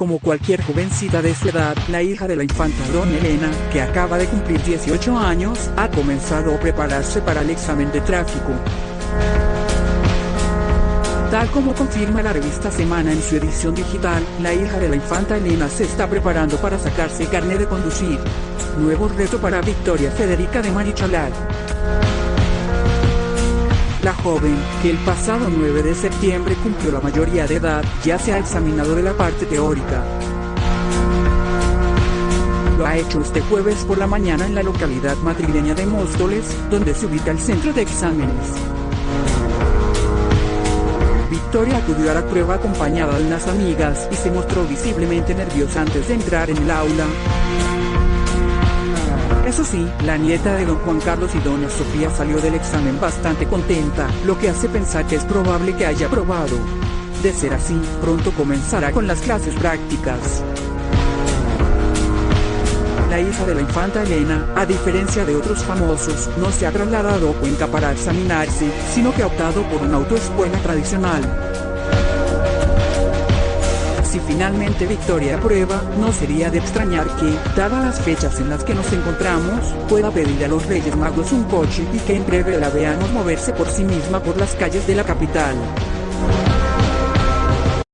Como cualquier jovencita de su edad, la hija de la infanta Don Elena, que acaba de cumplir 18 años, ha comenzado a prepararse para el examen de tráfico. Tal como confirma la revista Semana en su edición digital, la hija de la infanta Elena se está preparando para sacarse el carnet de conducir. Nuevo reto para Victoria Federica de Marichalar. La joven, que el pasado 9 de septiembre cumplió la mayoría de edad, ya se ha examinado de la parte teórica. Lo ha hecho este jueves por la mañana en la localidad madrileña de Móstoles, donde se ubica el centro de exámenes. Victoria acudió a la prueba acompañada de unas amigas y se mostró visiblemente nerviosa antes de entrar en el aula. Eso sí, la nieta de don Juan Carlos y doña Sofía salió del examen bastante contenta, lo que hace pensar que es probable que haya aprobado. De ser así, pronto comenzará con las clases prácticas. La hija de la infanta Elena, a diferencia de otros famosos, no se ha trasladado a Cuenca para examinarse, sino que ha optado por una autoescuela tradicional. Finalmente Victoria aprueba, no sería de extrañar que, dadas las fechas en las que nos encontramos, pueda pedir a los Reyes Magos un coche y que en breve la veamos moverse por sí misma por las calles de la capital.